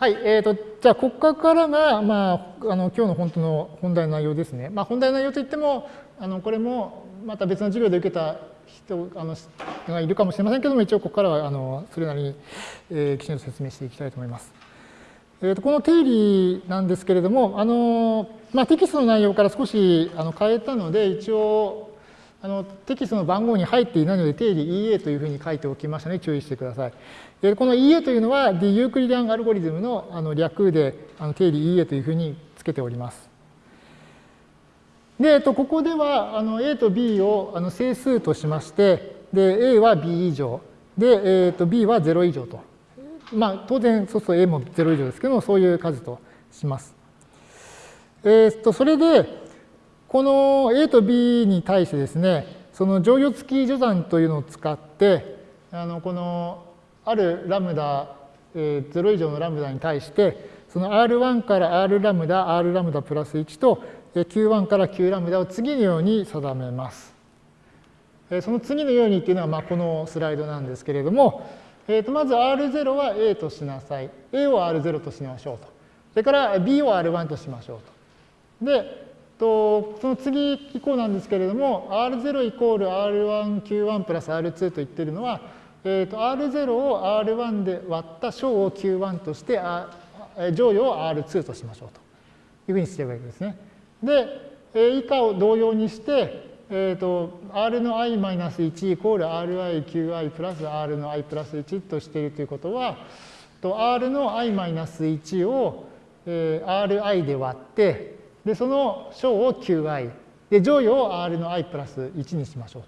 はい、えーと、じゃあ、ここからが、まあ、あの今日の本当の本題の内容ですね。まあ、本題の内容といっても、あのこれもまた別の授業で受けた人あのがいるかもしれませんけども、一応ここからはあのそれなりに、えー、きちんと説明していきたいと思います。えーと、この定理なんですけれども、あのまあ、テキストの内容から少しあの変えたので、一応あのテキストの番号に入っていないので定理 EA というふうに書いておきましたので注意してください。でこの EA というのは D ユークリディアンアルゴリズムのあの略であの定理 EA というふうにつけております。で、えっと、ここではあの A と B をあの整数としまして、で A は B 以上、で、えっと、B は0以上と。まあ、当然、そうすると A も0以上ですけどそういう数とします。えっと、それで、この A と B に対してですね、その乗与付き序算というのを使って、あのこのあるラムダ、えー、0以上のラムダに対して、その R1 から R ラムダ、R ラムダプラス1と Q1 から Q ラムダを次のように定めます。その次のようにっていうのはまあこのスライドなんですけれども、えー、とまず R0 は A としなさい。A を R0 としましょうと。それから B を R1 としましょうと。で、とその次以降なんですけれども R0 イコール R1Q1 プラス R2 と言ってるのは、えー、と R0 を R1 で割った小を Q1 として乗与を R2 としましょうというふうにしているわけですね。で、以下を同様にして、えー、と R の i-1 イコール RiQi プラス R の i プラス1としているということはと R の i-1 を、え Ri で割ってで、その小を qi。で、乗与を r の i プラス1にしましょう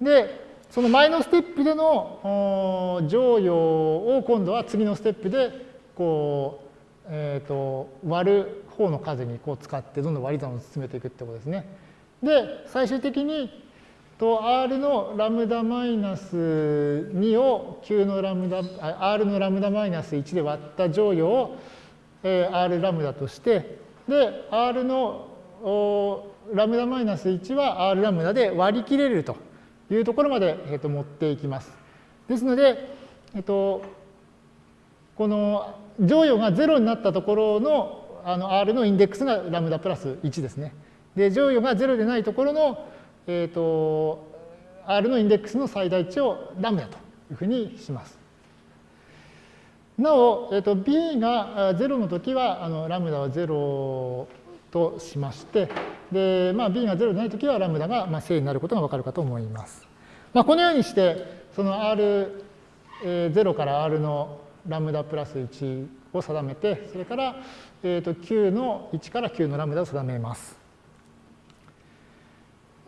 と。で、その前のステップでの乗与を今度は次のステップでこう、えーと、割る方の数にこう使ってどんどん割り算を進めていくってことですね。で、最終的にと r のラムダマイナス2を q のラムダ、r のラムダマイナス1で割った乗与を r ラムダとしてで、R のラムダマイナス1は R ラムダで割り切れるというところまで、えー、と持っていきます。ですので、えっ、と、この乗与が0になったところのあの R のインデックスがラムダプラス1ですね。で、乗与が0でないところの、えっ、と、R のインデックスの最大値をラムダというふうにします。なお、えー、と b が0の時はあのラムダは0としまして、でまあ、b が0でない時はラムダがまあ正になることがわかるかと思います。まあ、このようにして、その R0 から R のラムダプラス1を定めて、それから、えー、と Q の1から Q のラムダを定めます。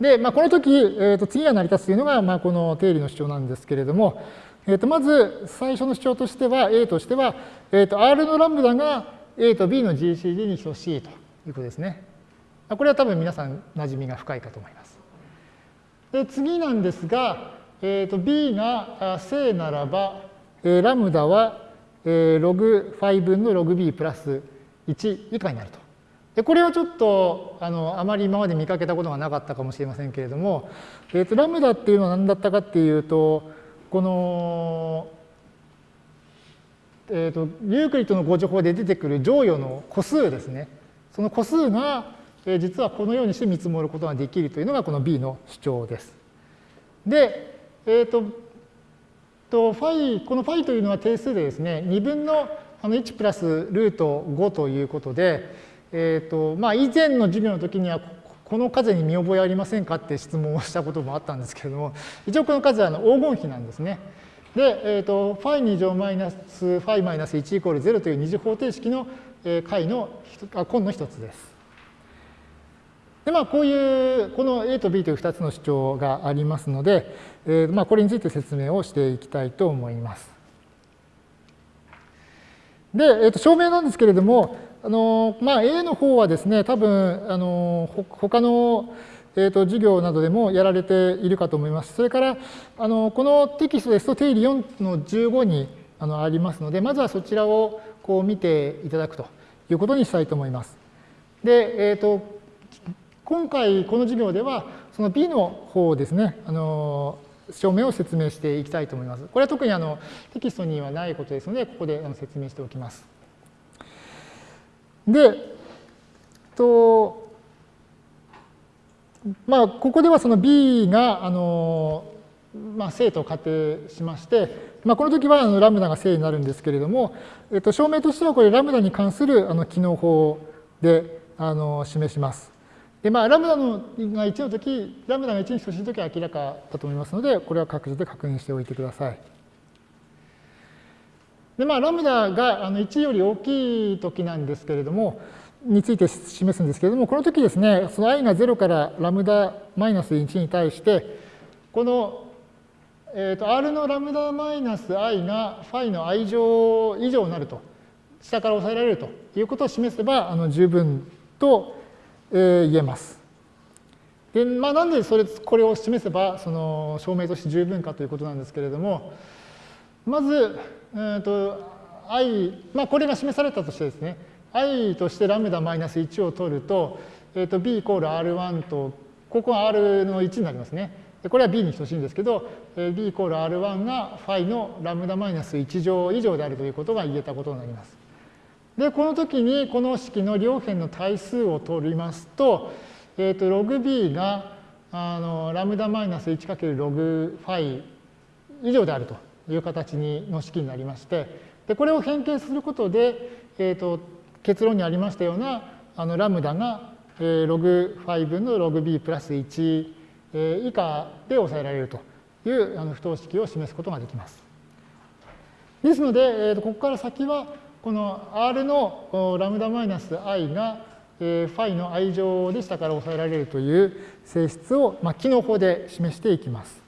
で、まあ、この時、えー、と次が成り立つというのが、まあ、この定理の主張なんですけれども、えー、とまず最初の主張としては、A としては、えー、と R のラムダが A と B の GCD に等しいということですね。これは多分皆さん馴染みが深いかと思います。で次なんですが、えー、と B が正ならば、えー、ラムダは、えー、ログ5分のログ B プラス1以下になると。でこれはちょっとあのあまり今まで見かけたことがなかったかもしれませんけれども、えー、とラムダっていうのは何だったかっていうと、この、えーと、ユークリッドの互除法で出てくる剰余の個数ですね。その個数が、えー、実はこのようにして見積もることができるというのがこの B の主張です。で、えっ、ー、と、とファイ、このファイというのは定数でですね、2分のあの1プラスルート5ということで、えっ、ー、と、まあ以前の授業の時にはこの数に見覚えありませんかって質問をしたこともあったんですけれども、一応この数はあの黄金比なんですね。で、えーと、ファイ2乗マイナスファイマイナス1イコール0という二次方程式の解のあ根の一つです。で、まあ、こういう、この A と B という2つの主張がありますので、えー、まあ、これについて説明をしていきたいと思います。で、えー、と証明なんですけれども、あのまあ、A の方はですね、多分、あの他の、えー、と授業などでもやられているかと思います。それから、あのこのテキストですと定理4の15にあのありますので、まずはそちらをこう見ていただくということにしたいと思います。で、えっ、ー、と、今回この授業では、その B の方ですね、あの証明を説明していきたいと思います。これは特にあのテキストにはないことですので、ここで説明しておきます。で、とまあ、ここではその B が、あのまあ、正と仮定しまして、まあ、この時はあのラムダが正になるんですけれども、えっと、証明としてはこれラムダに関するあの機能法であの示します。で、まあ、ラムダのが1の時、ラムダが1に等しい時は明らかだと思いますので、これは各自で確認しておいてください。で、まあ、ラムダが1より大きい時なんですけれども、について示すんですけれども、この時ですね、その i が0からラムダマイナス1に対して、この、えー、と r のラムダマイナス i がファイの i 乗以上になると、下から抑えられるということを示せばあの十分と、えー、言えます。で、まあ、なんでそれこれを示せばその証明として十分かということなんですけれども、まず、えーと i、まあ、これが示されたとしてですね、i としてラムダマイナス1を取ると、えー、と b イコール r1 と、ここは r の1になりますね。これは b に等しいんですけど、b イコール r1 がファイのラムダマイナス1乗以上であるということが言えたことになります。で、この時にこの式の両辺の対数を取りますと、えっ、ー、と、ログ b があのラムダマイナス1かけるログファイ以上であるという形にの式になりまして、でこれを変形することで、え、ー、と、結論にありましたようなあのラムダが、えー、ログ5分のログ b プラス1、えー、以下で抑えられるというあの不等式を示すことができます。ですので、えー、とここから先はこの R のラムダマイナス i が、えー、ファイの i 乗で下から抑えられるという性質を、まあ、機能法で示していきます。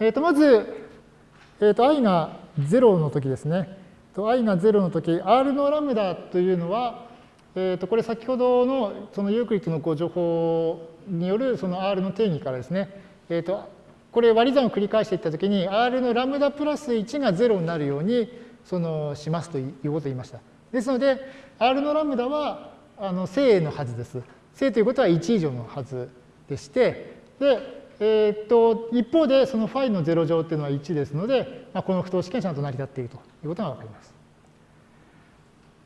えー、とまず、えー、と i が0の時ですね。と i が0の時 r のラムダというのは、えー、とこれ先ほどのそのユークリッドのご情報によるその r の定義からですね、えー、とこれ割り算を繰り返していった時に r のラムダプラス1が0になるようにそのしますということを言いました。ですので r のラムダはあの正のはずです。正ということは1以上のはずでしてでえー、っと一方でそのファイの0乗っていうのは1ですので、まあ、この不等式がちゃんと成り立っているということが分かります。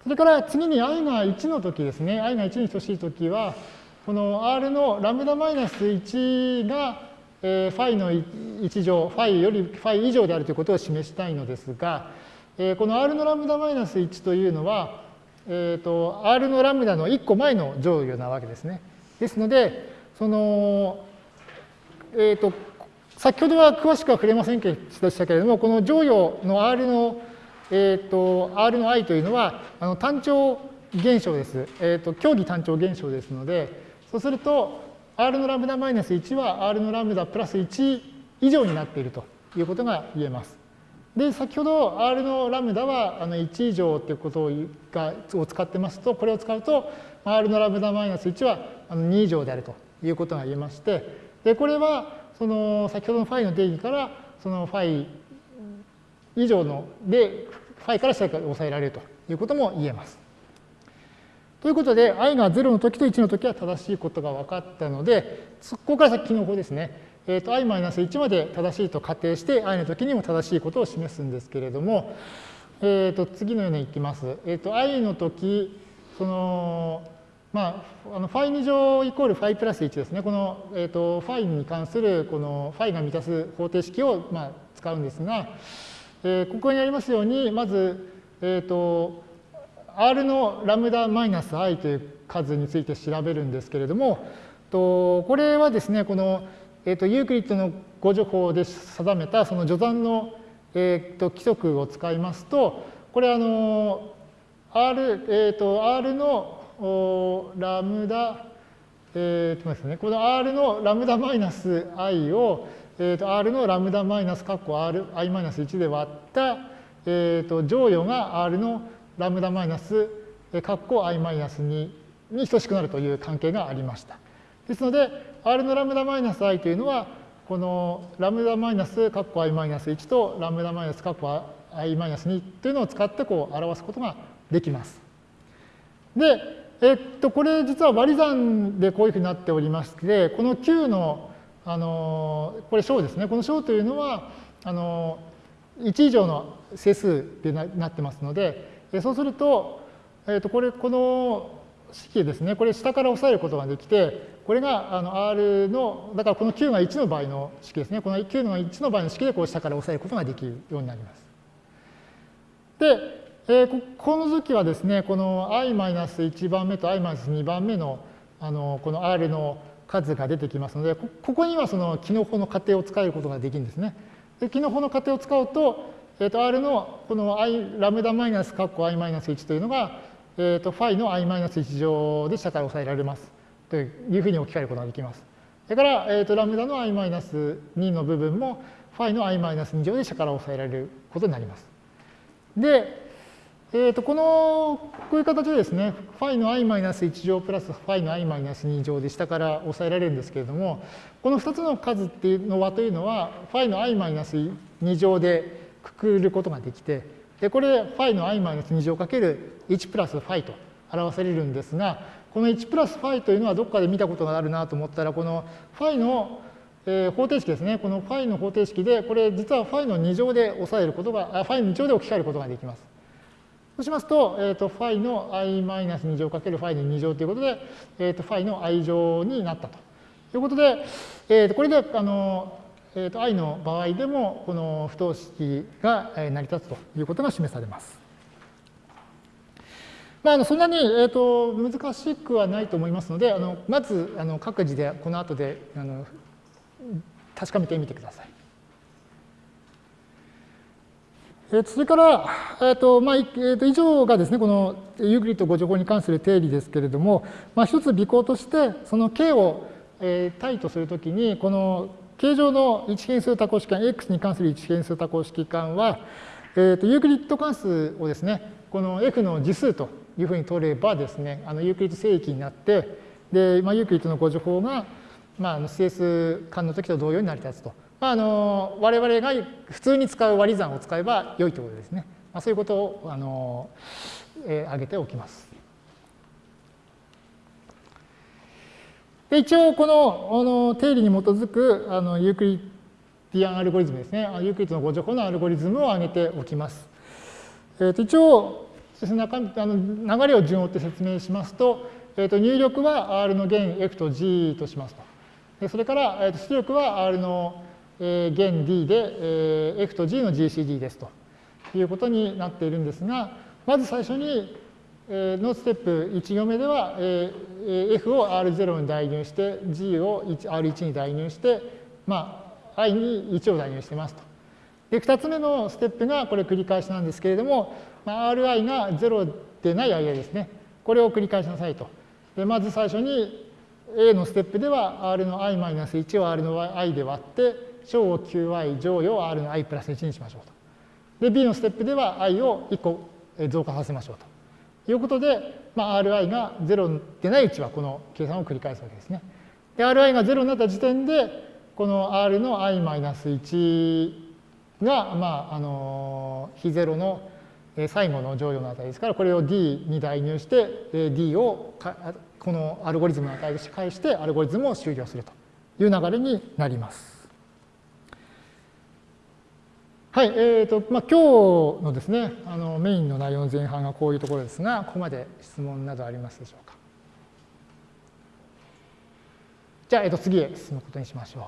それから次に i が1の時ですね、i が1に等しい時は、この r のラムダマイナス1が、えー、ファイの1乗、ファイよりファイ以上であるということを示したいのですが、えー、この r のラムダマイナス1というのは、えーと、r のラムダの1個前の乗与なわけですね。ですので、そのえーと、先ほどは詳しくは触れませんでしたけれども、この乗与の R の、えーと、R の i というのはあの単調現象です。えーと、競技単調現象ですので、そうすると R のラムダマイナス1は R のラムダプラス1以上になっているということが言えます。で、先ほど R のラムダはあの1以上ということがを使ってますと、これを使うと R のラムダマイナス1はあの2以上であるということが言えまして、で、これは、その先ほどのファイの定義から、そのファイ以上ので、ファイから下から抑えられるということも言えます。ということで、i が0の時と1の時は正しいことが分かったので、そこから先の方ですね。えーと、i-1 まで正しいと仮定して、i の時にも正しいことを示すんですけれども、えーと、次のようにいきます。えーと、i の時、その、まあ、あのファイ2乗イコールファイプラス1ですね。この、えーと、ファイに関するこのファイが満たす方程式を、まあ、使うんですが、えー、ここにありますように、まず、えーと、R のラムダマイナス i という数について調べるんですけれども、とこれはですね、この、えーと、ユークリッドの誤助法で定めたその序算の、えー、と規則を使いますと、これあの R,、えー、と R のラムダ、えーとですね、この R のラムダマイナス i を、えー、と R のラムダマイナス括弧 R i マイナス1で割った、えー、と乗与が R のラムダマイナス括弧 i マイナス2に等しくなるという関係がありました。ですので R のラムダマイナス i というのはこのラムダマイナス括弧 i マイナス1とラムダマイナス括弧 i マイナス2というのを使ってこう表すことができます。で、えっと、これ実は割り算でこういうふうになっておりまして、この9の、あの、これ小ですね。この小というのは、あの、1以上の整数でなってますので、そうすると、えー、とこれ、この式ですね、これ下から押さえることができて、これがあの R の、だからこの Q が1の場合の式ですね、この Q の1の場合の式でこう下から押さえることができるようになります。で、えー、この時はですね、この i-1 番目と i-2 番目のあのこの R の数が出てきますので、ここにはそのキノ法の仮定を使えることができるんですね。で、キノ法の仮定を使うと、えー、と R のこの i ラムダマイナスカッコ i マイナス1というのが、えー、とファイの i マイナス1乗で下から抑えられますというふうに置き換えることができます。それから、えー、とラムダの i マイナス2の部分もファイの i マイナス2乗で下から抑えられることになります。で、えー、とこのこういう形でですね、ファイの i マイナス1乗プラスファイの i マイナス2乗で下から抑えられるんですけれども、この2つの数っていうのはというのは、ファイの i マイナス2乗でくくることができて、でこれ、ファイの i-2 乗かける1プラスファイと表されるんですが、この1プラスファイというのはどっかで見たことがあるなと思ったら、このファイの、えー、方程式ですね。このファイの方程式で、これ実はファイの2乗で抑えることが、ファイの2乗で置き換えることができます。そうしますと、えーと、ファイの i-2 乗かけるファイの2乗ということで、えーと、ファイの i 乗になったということで、えーとこれであのえー、と i の場合でもこの不等式が成り立つということが示されます。まあ、あのそんなに、えー、と難しくはないと思いますので、あのまずあの各自でこの後であの確かめてみてください。えー、それから、えーとまあえー、と以上がですね、このユークリッド誤助法に関する定理ですけれども、まあ、一つ備考として、その k を、えー、体とするときに、この k 上の一変数多項式環、x に関する一変数多項式環は、えー、とユークリッド関数をですね、この f の次数というふうに取ればですね、あのユークリッド整域になって、で、まあ、ユークリッドの互除法が、まあ、整数環の時と同様に成り立つと。まあ、あの我々が普通に使う割り算を使えば良いということですね。まあ、そういうことをあの、えー、挙げておきます。で一応このあの定理に基づくあの Euclidean アルゴリズムですね、ユークリッドの互除法のアルゴリズムを挙げておきます。えー、と一応中あの流れを順を追って説明しますと、えー、と入力は R の元 F と G としますと。それから、えー、と出力は R の、えー、元 D で、えー、F と G の GCD ですということになっているんですが、まず最初にえのステップ1行目ではえ F を R0 に代入して G を R1 に代入して、まあ、I に1を代入してますと。で、2つ目のステップがこれ繰り返しなんですけれども、まあ、Ri が0でない I ですね。これを繰り返しなさいと。で、まず最初に A のステップでは R の i-1 を R の i で割って、小を qi 乗与を R の i プラス1にしましょうと。で、B のステップでは i を1個増加させましょうと。いうことで、まあ、Ri が0でないうちはこの計算を繰り返すわけですね。で、Ri が0になった時点で、この R の i-1 が、まあ、あの、非0の最後の乗与の値ですから、これを D に代入して、D をこのアルゴリズムの値を返して、アルゴリズムを終了するという流れになります。はい、えーとまあ、今日のですね、あのメインの内容の前半がこういうところですが、ここまで質問などありますでしょうか？じゃあ、えー、と次へ進むことにしましょう。